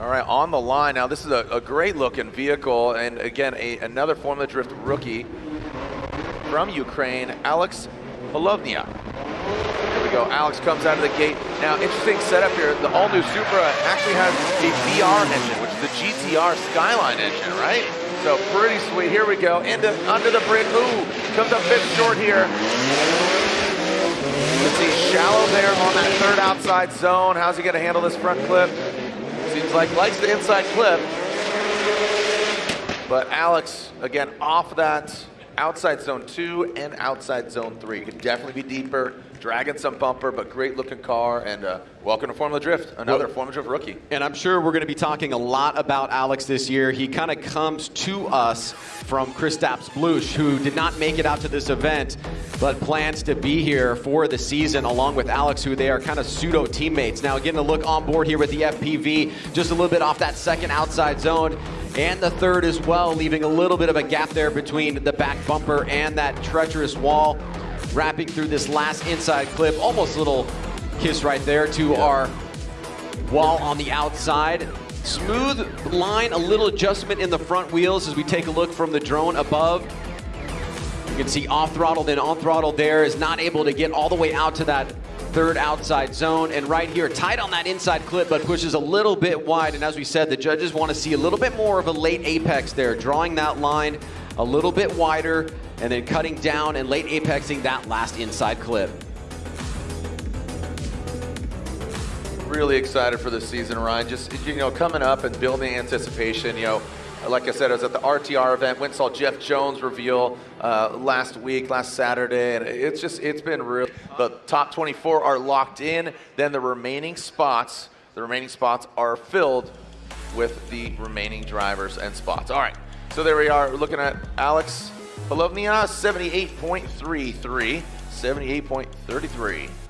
All right, on the line now. This is a, a great looking vehicle, and again, a, another Formula Drift rookie from Ukraine, Alex Polovnia. Here we go. Alex comes out of the gate. Now, interesting setup here. The all-new Supra actually has a VR engine, which is the GTR Skyline engine, right? So pretty sweet. Here we go. Into under the bridge. Ooh, comes up bit short here. You can see shallow there on that third outside zone. How's he going to handle this front clip? Seems like likes the inside clip. But Alex, again, off that outside zone two and outside zone three. Could definitely be deeper, dragging some bumper, but great looking car. And uh, welcome to Formula Drift, another well, Formula Drift rookie. And I'm sure we're going to be talking a lot about Alex this year. He kind of comes to us from Kristaps Bluss, who did not make it out to this event, but plans to be here for the season along with Alex, who they are kind of pseudo teammates. Now, getting a look on board here with the FPV, just a little bit off that second outside zone and the third as well, leaving a little bit of a gap there between the back bumper and that treacherous wall. Wrapping through this last inside clip, almost a little kiss right there to our wall on the outside. Smooth line, a little adjustment in the front wheels as we take a look from the drone above. You can see off throttle, then on throttle there is not able to get all the way out to that third outside zone. And right here, tight on that inside clip, but pushes a little bit wide. And as we said, the judges want to see a little bit more of a late apex there, drawing that line a little bit wider and then cutting down and late apexing that last inside clip. Really excited for this season, Ryan. Just, you know, coming up and building anticipation, you know, like I said, I was at the RTR event, went saw Jeff Jones reveal uh, last week, last Saturday, and it's just, it's been real. The top 24 are locked in, then the remaining spots, the remaining spots are filled with the remaining drivers and spots. All right, so there we are, looking at Alex Polovnia, 78.33, 78.33.